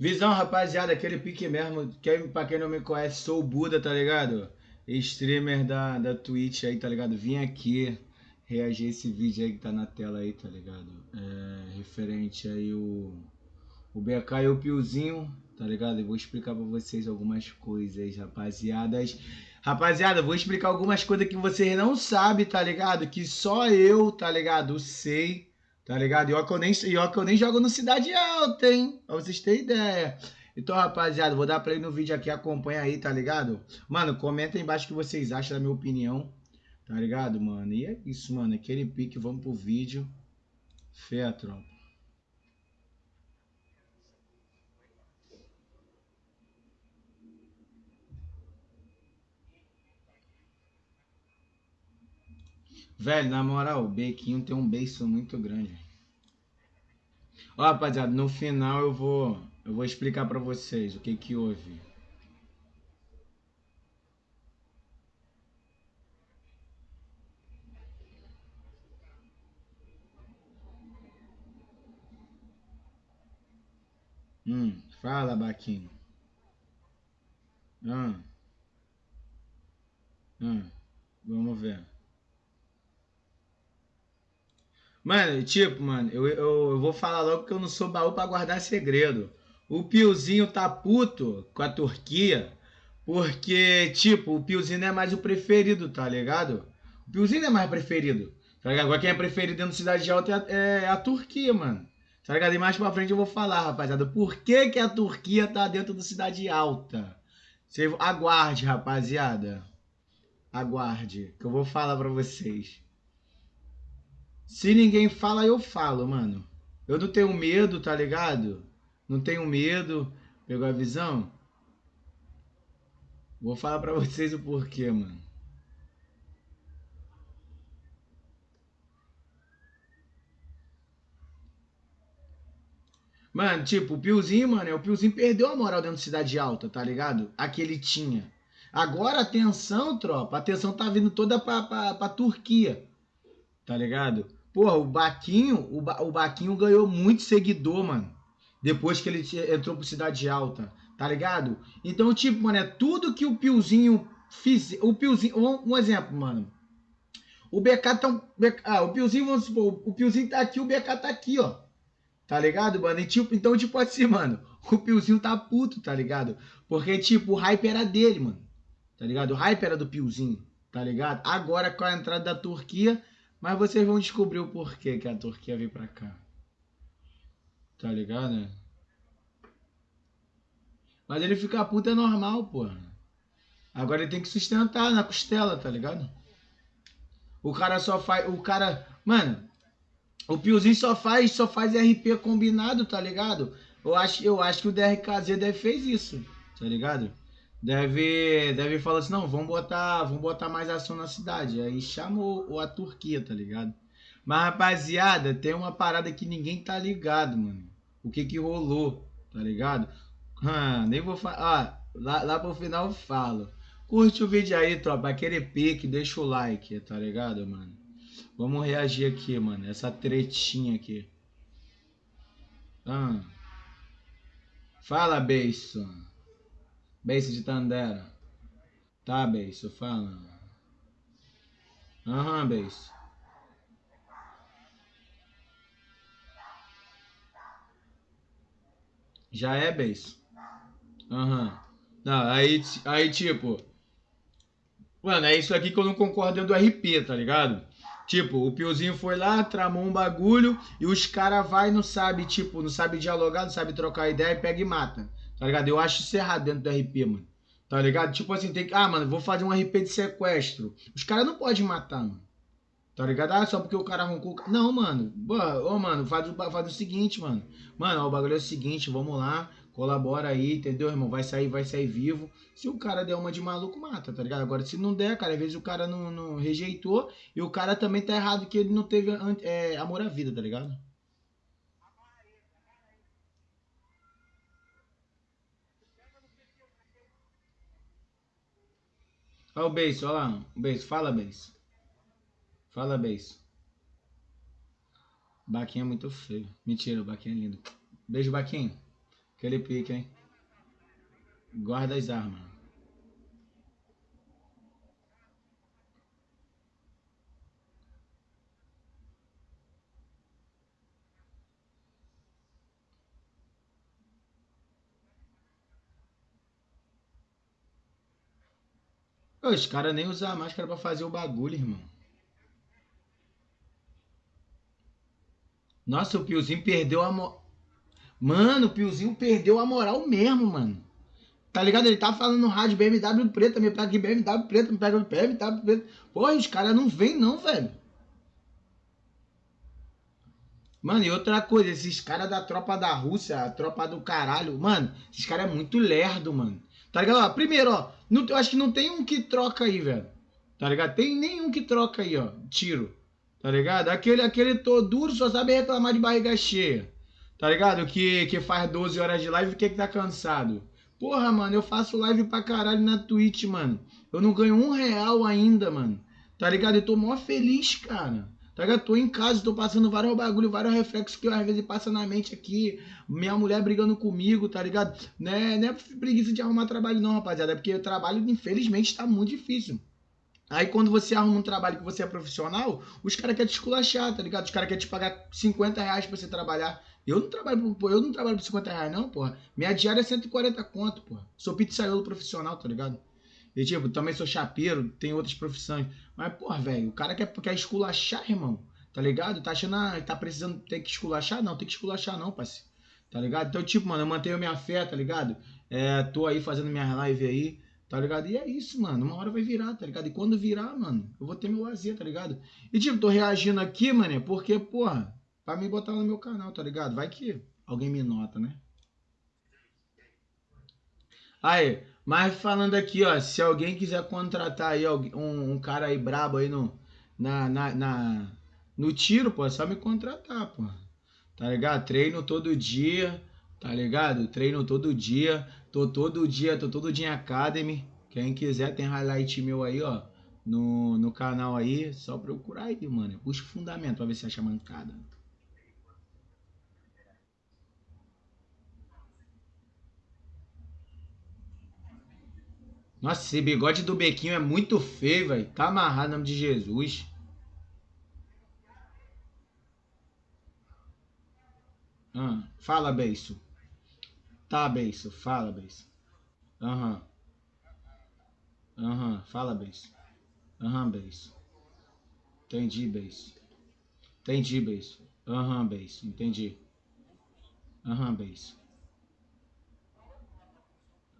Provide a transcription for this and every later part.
Visão, rapaziada, aquele pique mesmo. Quem, pra quem não me conhece, sou o Buda, tá ligado? Streamer da, da Twitch aí, tá ligado? Vim aqui reagir esse vídeo aí que tá na tela aí, tá ligado? É, referente aí o, o BK e o Piozinho, tá ligado? Eu vou explicar pra vocês algumas coisas, rapaziadas. Rapaziada, vou explicar algumas coisas que vocês não sabem, tá ligado? Que só eu, tá ligado? Sei Tá ligado? E ó que eu nem, e ó que eu nem jogo no Cidade Alta, hein? Pra vocês terem ideia. Então, rapaziada, vou dar play no vídeo aqui, acompanha aí, tá ligado? Mano, comenta aí embaixo o que vocês acham da minha opinião, tá ligado, mano? E é isso, mano, aquele pique, vamos pro vídeo. Fé, tropa. Velho, na moral, o Bequinho tem um beijo muito grande. Ó, rapaziada, no final eu vou eu vou explicar para vocês o que que houve. Hum, fala, Baquinho. Hum. Hum, vamos ver. Mano, tipo, mano, eu, eu, eu, vou falar logo que eu não sou baú pra guardar segredo. O Piozinho tá puto com a Turquia, porque, tipo, o Piozinho não é mais o preferido, tá ligado? O Piozinho não é mais preferido. Tá ligado? Agora quem é preferido dentro da Cidade Alta é, é a Turquia, mano. Tá ligado? E mais pra frente eu vou falar, rapaziada, por que, que a Turquia tá dentro da Cidade Alta. Você aguarde, rapaziada. Aguarde, que eu vou falar pra vocês. Se ninguém fala, eu falo, mano. Eu não tenho medo, tá ligado? Não tenho medo. Pegou a visão? Vou falar pra vocês o porquê, mano. Mano, tipo, o Piozinho, mano, o Piozinho perdeu a moral dentro de Cidade Alta, tá ligado? A que ele tinha. Agora, atenção, tropa, a atenção tá vindo toda pra, pra, pra Turquia, tá ligado? Porra, o Baquinho, o, ba o Baquinho ganhou muito seguidor, mano. Depois que ele entrou pro Cidade Alta, tá ligado? Então, tipo, mano, é tudo que o Piozinho fiz. O Piozinho. Um, um exemplo, mano. O BK tá. Ah, o Piozinho, vamos supor, o Piozinho tá aqui, o BK tá aqui, ó. Tá ligado, mano? E, tipo, então, tipo assim, mano, o Piozinho tá puto, tá ligado? Porque, tipo, o hype era dele, mano. Tá ligado? O hype era do Piozinho, tá ligado? Agora, com a entrada da Turquia, mas vocês vão descobrir o porquê que a Turquia veio pra cá. Tá ligado? Mas ele ficar puto é normal, porra. Agora ele tem que sustentar na costela, tá ligado? O cara só faz. O cara. Mano, o Piozinho só faz, só faz RP combinado, tá ligado? Eu acho, eu acho que o DRKZ deve fez isso, tá ligado? Deve deve falar assim, não, vamos botar, vamos botar mais ação na cidade. Aí chamou a Turquia, tá ligado? Mas rapaziada, tem uma parada que ninguém tá ligado, mano. O que que rolou, tá ligado? Ah, nem vou falar, ah, lá, lá pro final eu falo. Curte o vídeo aí, tropa, aquele pique, deixa o like, tá ligado, mano? Vamos reagir aqui, mano, essa tretinha aqui. Ah. Fala, beijo. Beijo de Tandera. Tá, beijo, fala. Aham, uhum, beijo. Já é beijo. Aham. Uhum. Não, aí, aí tipo. Mano, é isso aqui que eu não concordo dentro do RP, tá ligado? Tipo, o Piozinho foi lá, tramou um bagulho e os caras vai não sabe, tipo, não sabe dialogar, não sabe trocar ideia e pega e mata. Tá ligado? Eu acho isso errado dentro do RP, mano. Tá ligado? Tipo assim, tem que. Ah, mano, vou fazer um RP de sequestro. Os caras não podem matar, mano. Tá ligado? Ah, só porque o cara arrancou. Não, mano. Ô, mano, faz o, faz o seguinte, mano. Mano, ó, o bagulho é o seguinte, vamos lá. Colabora aí, entendeu, irmão? Vai sair, vai sair vivo. Se o cara der uma de maluco, mata, tá ligado? Agora, se não der, cara, às vezes o cara não, não rejeitou e o cara também tá errado que ele não teve é, amor à vida, tá ligado? Olha o beijo, olha lá. Um beijo. Fala, beijo. Fala, beijo. Baquinho é muito feio. Mentira, o Baquinho é lindo. Beijo, Baquinho. Aquele pique, hein? Guarda as armas. Os caras nem usam a máscara pra fazer o bagulho, irmão. Nossa, o Piozinho perdeu a moral. Mano, o Piozinho perdeu a moral mesmo, mano. Tá ligado? Ele tá falando no rádio BMW preta, me pega aqui BMW preta, me pega BMW preta. Porra, os caras não vêm não, velho. Mano, e outra coisa, esses caras da tropa da Rússia, a tropa do caralho, mano, esses caras é muito lerdo, mano. Tá ligado? Ó, primeiro, ó, não, eu acho que não tem um que troca aí, velho. Tá ligado? Tem nenhum que troca aí, ó, tiro. Tá ligado? Aquele, aquele todo duro só sabe reclamar de barriga cheia. Tá ligado? Que, que faz 12 horas de live e que, que tá cansado. Porra, mano, eu faço live pra caralho na Twitch, mano. Eu não ganho um real ainda, mano. Tá ligado? Eu tô mó feliz, cara. Tá ligado? Tô em casa, tô passando vários bagulho, vários reflexos que às vezes passa na mente aqui. Minha mulher brigando comigo, tá ligado? Né, não é preguiça de arrumar trabalho, não, rapaziada. É porque o trabalho, infelizmente, tá muito difícil. Aí quando você arruma um trabalho que você é profissional, os caras querem te esculachar, tá ligado? Os caras querem te pagar 50 reais pra você trabalhar. Eu não trabalho por, eu não trabalho por 50 reais, não, porra. Minha diária é 140 conto, porra. Sou pizzaiolo profissional, tá ligado? E tipo, também sou chapeiro, tenho outras profissões. Mas, porra, velho, o cara quer, quer esculachar, irmão. Tá ligado? Tá achando, ah, tá precisando, tem que esculachar? Não, tem que esculachar não, parceiro. Tá ligado? Então, tipo, mano, eu mantenho minha fé, tá ligado? É, tô aí fazendo minha live aí. Tá ligado? E é isso, mano. Uma hora vai virar, tá ligado? E quando virar, mano, eu vou ter meu lazer, tá ligado? E tipo, tô reagindo aqui, mano, porque, porra, pra me botar no meu canal, tá ligado? Vai que alguém me nota, né? Aí, mas falando aqui, ó, se alguém quiser contratar aí um, um cara aí brabo aí no, na, na, na, no tiro, pô, é só me contratar, pô. Tá ligado? Treino todo dia, tá ligado? Treino todo dia. Tô todo dia, tô todo dia em Academy. Quem quiser tem highlight meu aí, ó. No, no canal aí, só procurar aí, mano. Busca fundamento pra ver se acha mancada. Nossa, esse bigode do Bequinho é muito feio, velho. Tá amarrado em nome de Jesus. Ah, fala, Beiço. Tá, Beiço. Fala, Beiço. Aham. Aham. Fala, Beiço. Aham, Beiço. Entendi, Beiço. Entendi, Beiço. Aham, Beiço. Entendi. Aham, Beiço.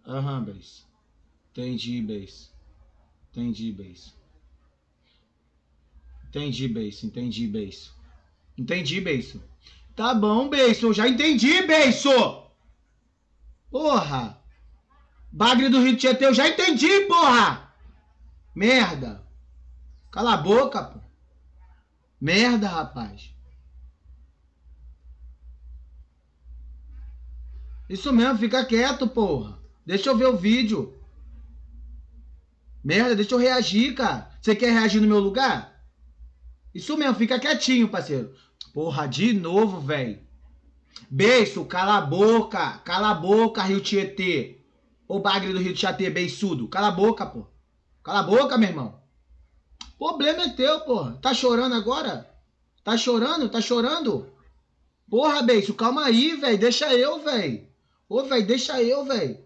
Aham. Entendi, Beiço. Entendi, Beiço. Entendi, Beiço. Entendi, Beiço. Entendi, Beiço. Tá bom, Beiço. Eu já entendi, Beiço. Porra! Bagre do Rio Tietê, eu já entendi, porra! Merda! Cala a boca, pô. Merda, rapaz. Isso mesmo, fica quieto, porra. Deixa eu ver o vídeo. Merda, deixa eu reagir, cara. Você quer reagir no meu lugar? Isso mesmo, fica quietinho, parceiro. Porra, de novo, velho. Beiço, cala a boca. Cala a boca, Rio Tietê. Ô bagre do Rio Tietê, beiçudo. Cala a boca, pô. Cala a boca, meu irmão. Problema é teu, pô. Tá chorando agora? Tá chorando? Tá chorando? Porra, beiço, calma aí, velho. Deixa eu, velho. Ô, velho, deixa eu, velho.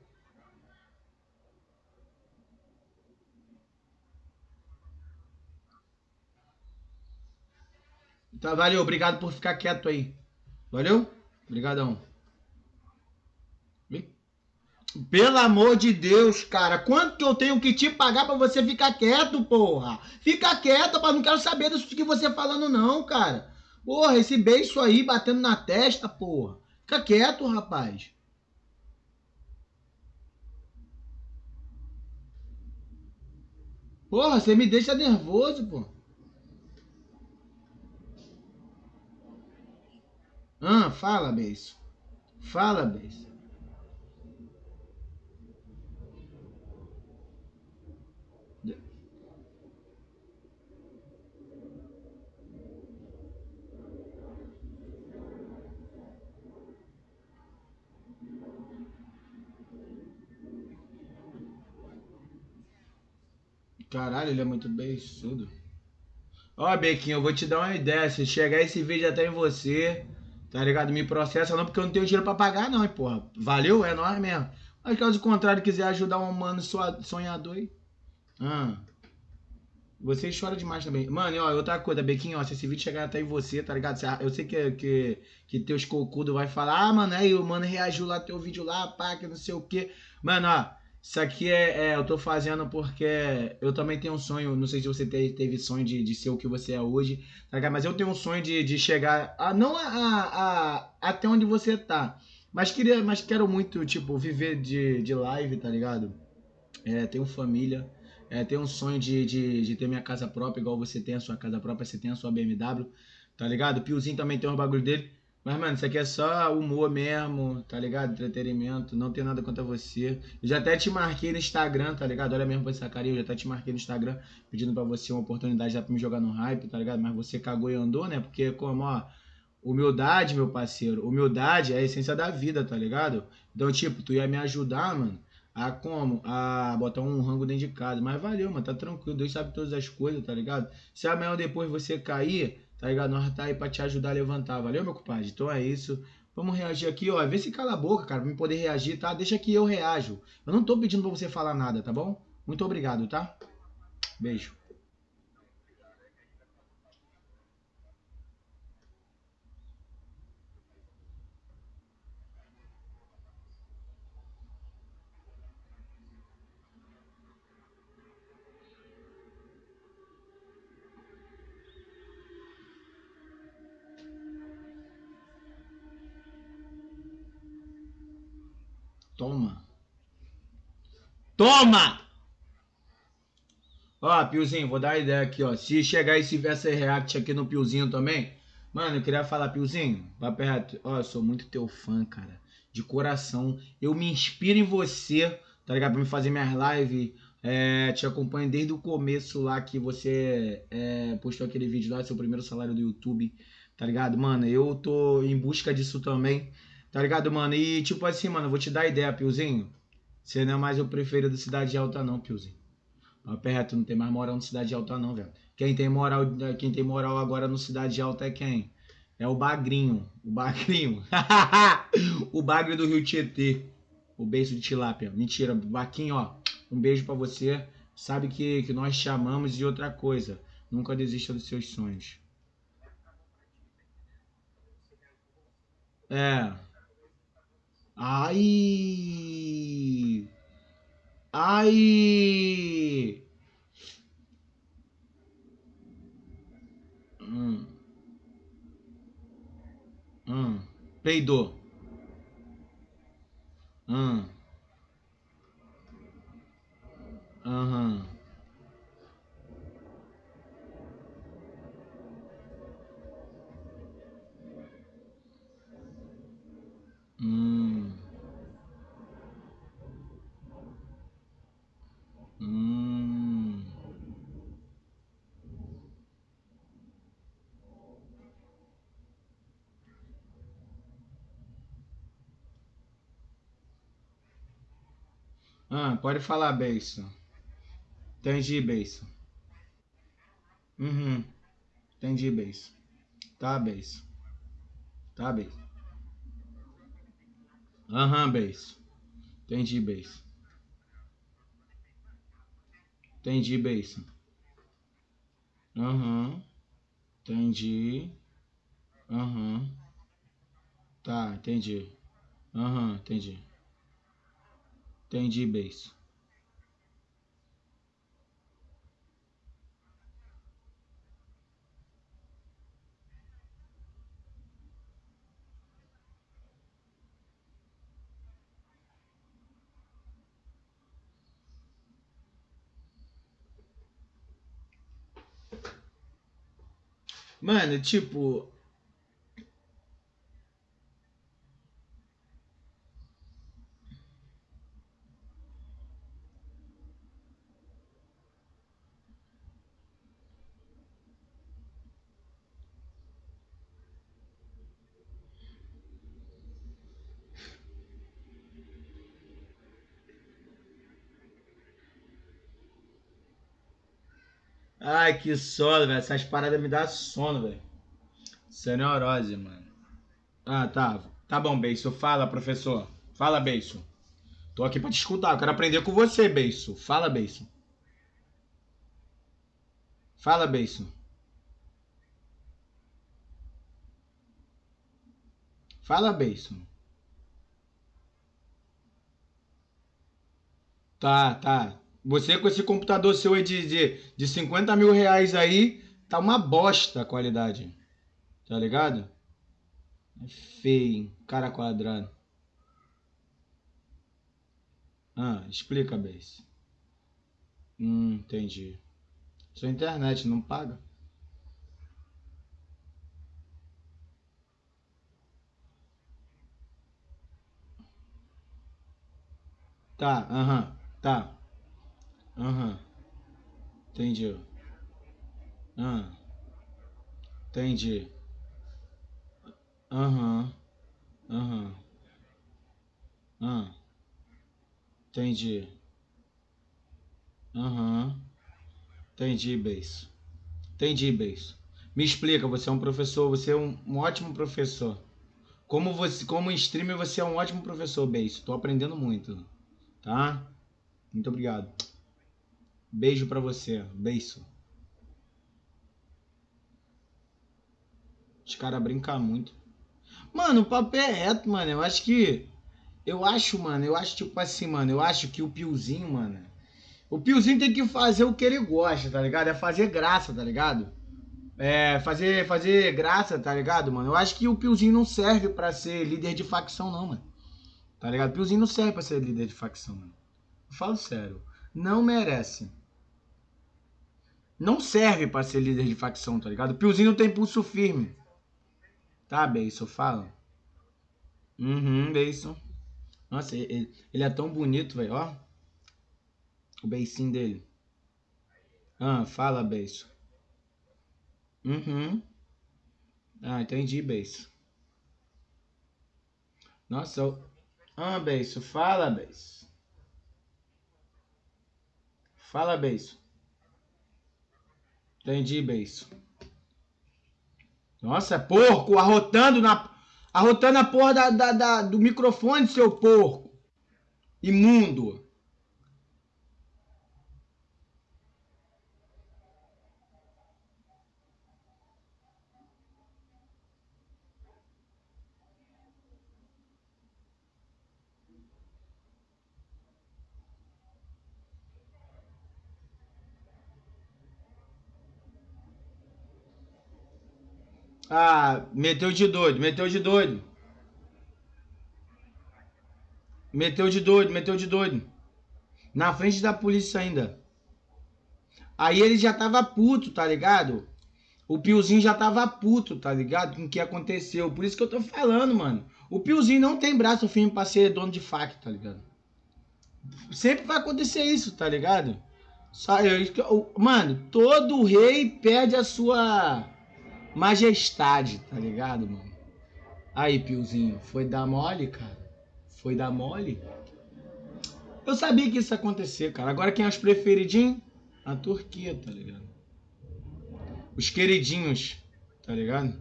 Tá, valeu. Obrigado por ficar quieto aí. Valeu? Obrigadão. Pelo amor de Deus, cara, quanto que eu tenho que te pagar para você ficar quieto, porra? Fica quieto, pá, não quero saber disso que você falando não, cara. Porra, esse beijo aí batendo na testa, porra. Fica quieto, rapaz. Porra, você me deixa nervoso, pô. Ah, fala, Beijo. Fala, Beijo. Caralho, ele é muito beiçudo. Ó, Bequinho, eu vou te dar uma ideia. Se chegar esse vídeo até em você, tá ligado? Me processa não, porque eu não tenho dinheiro pra pagar, não, hein, porra. Valeu? É nóis mesmo. Mas caso contrário, quiser ajudar um mano sonhador aí. Ah. Você chora demais também. Mano, ó, outra coisa, Bequinho, ó, se esse vídeo chegar até em você, tá ligado? Eu sei que, que, que teus cocudos vai falar, ah, mano, aí o mano reagiu lá teu vídeo lá, pá, que não sei o quê. Mano, ó, isso aqui é, é, eu tô fazendo porque eu também tenho um sonho, não sei se você teve, teve sonho de, de ser o que você é hoje, tá? Mas eu tenho um sonho de, de chegar, a, não a, a, a, até onde você tá, mas, queria, mas quero muito, tipo, viver de, de live, tá ligado? É, tenho família, é, tenho um sonho de, de, de, ter minha casa própria, igual você tem a sua casa própria, você tem a sua BMW, tá ligado? Piozinho também tem os bagulho dele. Mas, mano, isso aqui é só humor mesmo, tá ligado? Entretenimento, não tem nada contra você. Eu já até te marquei no Instagram, tá ligado? Olha mesmo pra essa carinha, eu já até te marquei no Instagram, pedindo pra você uma oportunidade já pra me jogar no hype, tá ligado? Mas você cagou e andou, né? Porque, como, ó, humildade, meu parceiro, humildade é a essência da vida, tá ligado? Então, tipo, tu ia me ajudar, mano, a como? A botar um rango dentro de casa. Mas valeu, mano, tá tranquilo. Deus sabe todas as coisas, tá ligado? Se amanhã ou depois você cair, tá ligado? Nós tá aí pra te ajudar a levantar. Valeu, meu compadre? Então é isso. Vamos reagir aqui, ó. Vê se cala a boca, cara, pra mim poder reagir, tá? Deixa que eu reajo. Eu não tô pedindo pra você falar nada, tá bom? Muito obrigado, tá? Beijo. Toma! Ó, Piozinho, vou dar a ideia aqui, ó. Se chegar esse verso react aqui no Piozinho também, mano, eu queria falar, Piozinho, vai perto. Ó, eu sou muito teu fã, cara. De coração. Eu me inspiro em você, tá ligado? Pra me fazer minhas lives. É, te acompanho desde o começo lá que você é, postou aquele vídeo lá, seu primeiro salário do YouTube, tá ligado? Mano, eu tô em busca disso também. Tá ligado, mano? E tipo assim, mano, vou te dar ideia, Piozinho. Você não é mais o preferido Cidade Alta, não, Piozinho. Perto, não tem mais moral no Cidade Alta, não, velho. Quem tem moral, quem tem moral agora no Cidade Alta é quem? É o Bagrinho. O Bagrinho. o Bagre do Rio Tietê. O beijo de tilápia. Mentira, Baquinho, ó. Um beijo para você. Sabe que, que nós chamamos de outra coisa. Nunca desista dos seus sonhos. É. Ai! Ai! Hum. Hum. Peidou. Hum. Aham. Hum. Hum. Ah, pode falar, Beiço. Entendi, Beiço. Uhum. Entendi, Beiço. Tá, Beiço. Tá, Beiço. Aham, Beiço. Entendi, Beiço. Entendi, Beiço. Aham. Entendi. Aham. Tá, entendi. Aham, entendi. Entendi, Beiço. Mano, tipo. Ai, que sono, velho. Essas paradas me dão sono, velho. Isso é neurose, mano. Ah, tá. Tá bom, Beiço. Fala, professor. Fala, Beiço. Tô aqui pra te escutar. Eu quero aprender com você, Beiço. Fala, Beiço. Fala, Beiço. Fala, Beiço. Tá, tá. Você com esse computador seu aí de, de, de 50 mil reais aí, tá uma bosta a qualidade. Tá ligado? É feio, cara quadrado. Ah, explica, Base. Hum, entendi. Sua internet não paga? Tá, aham, tá. Aham. Entendi. Ah, entendi. Aham. Aham. Ah, entendi. Aham. Entendi, Beijo. Entendi, Beijo. Me explica, você é um professor, você é um, um ótimo professor. Como você, como streamer, você é um ótimo professor, Beijo. Tô aprendendo muito, tá? Muito obrigado. Beijo para você. Beijo. Os caras brincam muito. Mano, o papo é reto, mano. Eu acho que. Eu acho, mano. Eu acho, tipo assim, mano. Eu acho que o Piozinho, mano. O Piozinho tem que fazer o que ele gosta, tá ligado? É fazer graça, tá ligado? É, fazer, fazer graça, tá ligado, mano? Eu acho que o Piozinho não serve para ser líder de facção, não, mano. Tá ligado? O Piozinho não serve pra ser líder de facção, mano. Eu falo sério. Não merece não serve para ser líder de facção, tá ligado? Piozinho não tem pulso firme. Tá, Beiso, fala. Uhum, Beiso. Nossa, ele, ele é tão bonito, velho, ó. O beicinho dele. Ah, fala, Beiso. Uhum. Ah, entendi, Beiso. Nossa, eu... Ah, Beiso, fala, Beiso. Fala, Beiso. Entendi, beijo. Nossa, porco, arrotando na. Arrotando a porra da, da, da, do microfone, seu porco. Imundo. Ah, meteu de doido, meteu de doido. Meteu de doido, meteu de doido. Na frente da polícia ainda. Aí ele já tava puto, tá ligado? O Piozinho já tava puto, tá ligado? Com o que aconteceu. Por isso que eu tô falando, mano. O Piozinho não tem braço firme pra ser dono de faca, tá ligado? Sempre vai acontecer isso, tá ligado? Eu, mano, todo rei perde a sua majestade, tá ligado, mano? Aí, Piozinho, foi dar mole, cara? Foi dar mole? Eu sabia que isso ia acontecer, cara. Agora quem é os preferidinhos? A Turquia, tá ligado? Os queridinhos, tá ligado?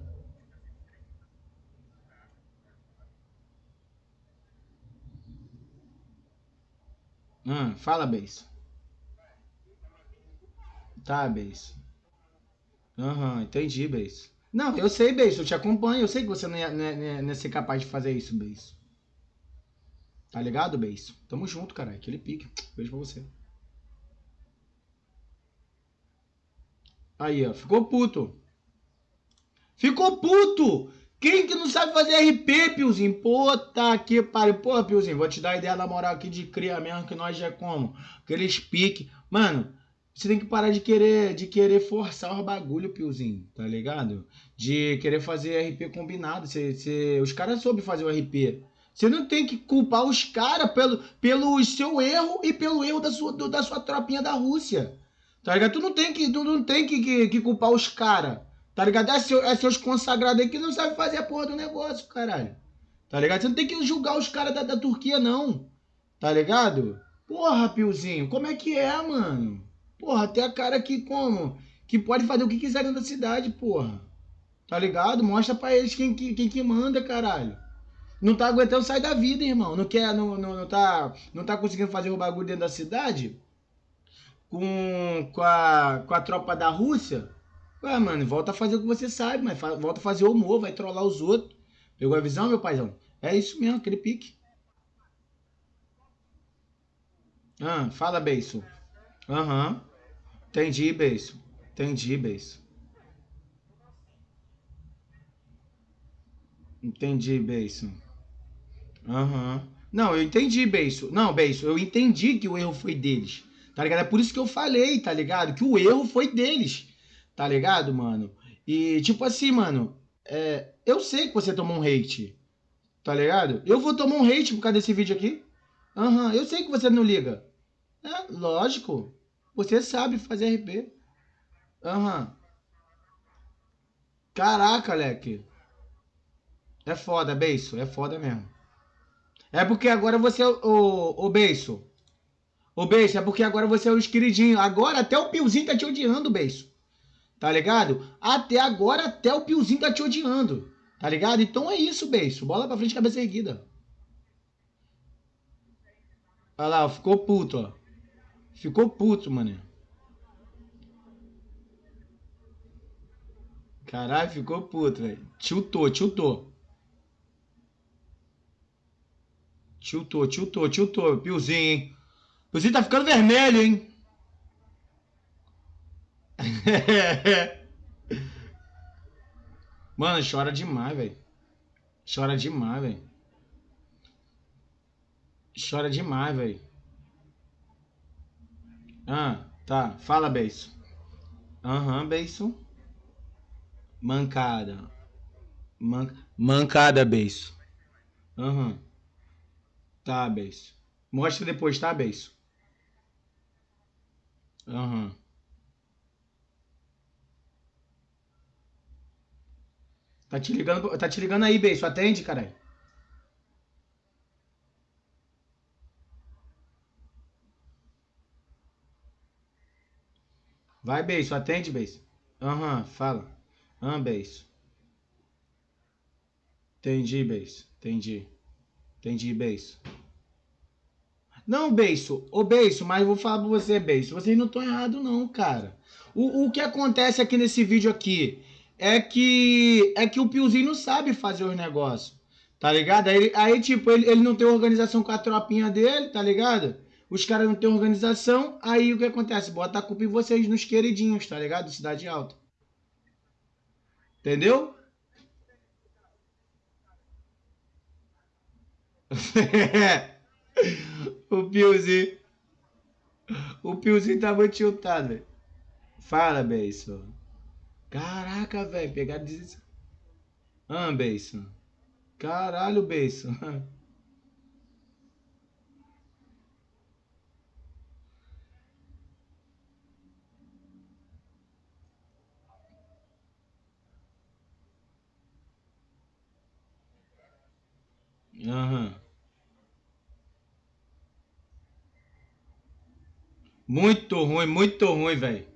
Ah, fala, Beis. Tá, Beis. Aham, entendi, Beis. Não, eu sei, Beis, eu te acompanho. Eu sei que você não ia, não ia, não ia ser capaz de fazer isso, Beis. Tá ligado, Beis? Tamo junto, caralho. Aquele pique. Beijo pra você. Aí, ó. Ficou puto. Ficou puto! Quem que não sabe fazer RP, Piozinho? Pô, tá aqui, pare. Pô, Piozinho, vou te dar a ideia da moral aqui de cria mesmo, que nós já é como. Aqueles pique. Mano, você tem que parar de querer, de querer forçar os bagulho, Piozinho, tá ligado? De querer fazer RP combinado. Você, você, os caras soube fazer o RP. Você não tem que culpar os caras pelo, pelo seu erro e pelo erro da sua, do, da sua tropinha da Rússia. Tá ligado? Tu não tem que, tu não tem que, que, que culpar os caras. Tá ligado? É, seu, é seus consagrados aí que não sabem fazer a porra do negócio, caralho. Tá ligado? Você não tem que julgar os caras da, da Turquia, não. Tá ligado? Porra, Piozinho, como é que é, mano? Porra, até a cara que como? que pode fazer o que quiser dentro da cidade, porra. Tá ligado? Mostra pra eles quem, quem, quem que manda, caralho. Não tá aguentando sair da vida, irmão. Não quer, não, não, não, tá, não tá conseguindo fazer o bagulho dentro da cidade com, com, a, com a tropa da Rússia. Ué, mano, volta a fazer o que você sabe, mas volta a fazer o humor, vai trollar os outros. Pegou a visão, meu paizão? É isso mesmo, aquele pique. Ah, fala, Beiço. Aham. Entendi, Beiço. Entendi, Beiço. Entendi, Beiço. Aham. Não, eu entendi, Beiço. Não, Beiço, eu entendi que o erro foi deles. Tá ligado? É por isso que eu falei, tá ligado? Que o erro foi deles. Tá ligado, mano? E, tipo assim, mano, é, eu sei que você tomou um hate. Tá ligado? Eu vou tomar um hate por causa desse vídeo aqui. Aham, eu sei que você não liga. É, lógico. Você sabe fazer RP. Aham. Uhum. Caraca, Leque. É foda, Beiço. É foda mesmo. É porque agora você é o, o. O Beiço, é porque agora você é o queridinho. Agora até o Piozinho tá te odiando, Beiço. Tá ligado? Até agora até o Piozinho tá te odiando. Tá ligado? Então é isso, Beiço. Bola pra frente, cabeça erguida. Olha lá, ficou puto, ó. Ficou puto, mano. Caralho, ficou puto, velho. Tiltou, tiltou. Tiltou, tiltou, tiltou. Piozinho, hein? Piozinho tá ficando vermelho, hein? Mano, chora demais, velho. Chora demais, velho. Chora demais, velho. Ah, tá. Fala, Beiço. Aham, uhum. Mancada. Man... Mancada, Beiço. Aham. Uhum. Tá, Beiço. Mostra depois, tá, Beiço? Aham. Uhum. Tá te ligando, tá te ligando aí, Beiço. Atende, caralho. Vai, Beiço. Atende, Beiço. Aham, uhum, fala. Aham, Beiço. Entendi, Beiço. Entendi. Entendi, Beiço. Não, Beiço. Ô, Beiço, mas eu vou falar pra você, Beiço. Vocês não estão errados, não, cara. O, o que acontece aqui nesse vídeo aqui é que é que o Piozinho não sabe fazer os negócios. Tá ligado? Aí, aí tipo, ele, ele não tem organização com a tropinha dele, tá ligado? Os caras não têm organização, aí o que acontece? Bota a culpa em vocês, nos queridinhos, tá ligado? Cidade Alta. Entendeu? o Piozinho. O Piozinho tava tiltado, velho. Fala, Beiço. Caraca, velho, pegar 16. Ah, Beiço. Caralho, Beiço. Aham. Muito ruim, muito ruim, velho.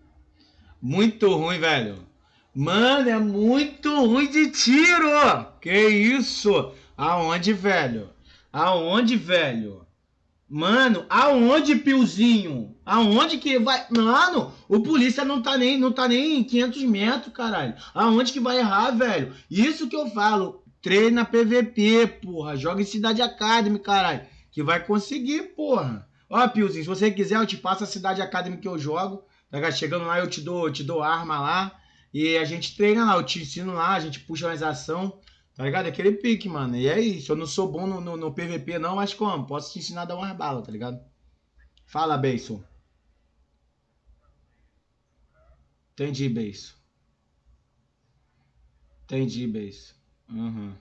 Muito ruim, velho. Mano, é muito ruim de tiro! Que isso? Aonde, velho? Aonde, velho? Mano, aonde, Piozinho? Aonde que vai. Mano, o polícia não tá nem, não tá nem em 500 metros, caralho. Aonde que vai errar, velho? Isso que eu falo. Treina PVP, porra. Joga em Cidade Academy, caralho. Que vai conseguir, porra. Ó, Piozinho, se você quiser, eu te passo a Cidade Academy que eu jogo. Tá chegando lá, eu te dou, eu te dou arma lá. E a gente treina lá, eu te ensino lá, a gente puxa mais ação. Tá ligado? É aquele pique, mano. E é isso. Eu não sou bom no, no, no PVP, não, mas como? Posso te ensinar a dar umas balas, tá ligado? Fala, Beiso. Entendi, Beiso. Entendi, Beiso. Uhum.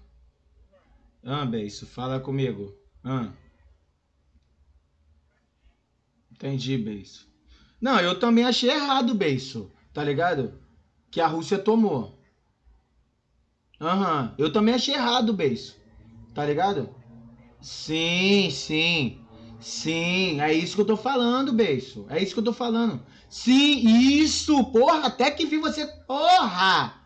Ah, Beiso, fala comigo. Ah. Entendi, Beiso. Não, eu também achei errado, Beiso. Tá ligado? que a Rússia tomou. Aham, uhum. eu também achei errado, Beijo. Tá ligado? Sim, sim. Sim, é isso que eu tô falando, beiço. É isso que eu tô falando. Sim, isso, porra, até que vi você. Porra!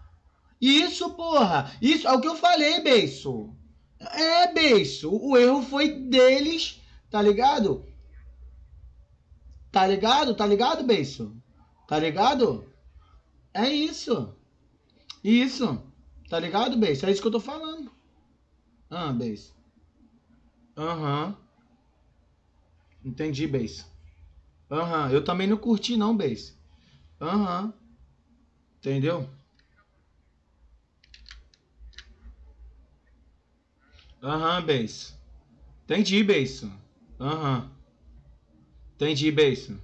Isso, porra! Isso é o que eu falei, beiço. É, beiço. O erro foi deles, tá ligado? Tá ligado? Tá ligado, beiço? Tá ligado? É isso. Isso. Tá ligado, beiço? É isso que eu tô falando. Ah, beiço. Aham. Uhum. Entendi, Base. Aham, uhum. eu também não curti não, Base. Aham. Uhum. Entendeu? Aham, uhum, Base. Entendi, Base. Aham. Entendi, Base.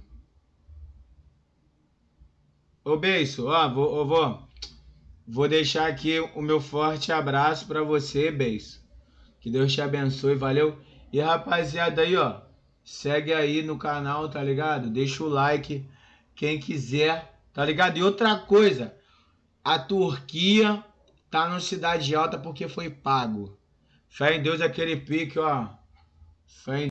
Ô, Beiço, ó, vou, ó, vou, vou deixar aqui o meu forte abraço para você, Beiço. Que Deus te abençoe, valeu? E rapaziada aí, ó, segue aí no canal, tá ligado? Deixa o like, quem quiser, tá ligado? E outra coisa, a Turquia tá no Cidade Alta porque foi pago. Fé em Deus aquele pique, ó. Fé em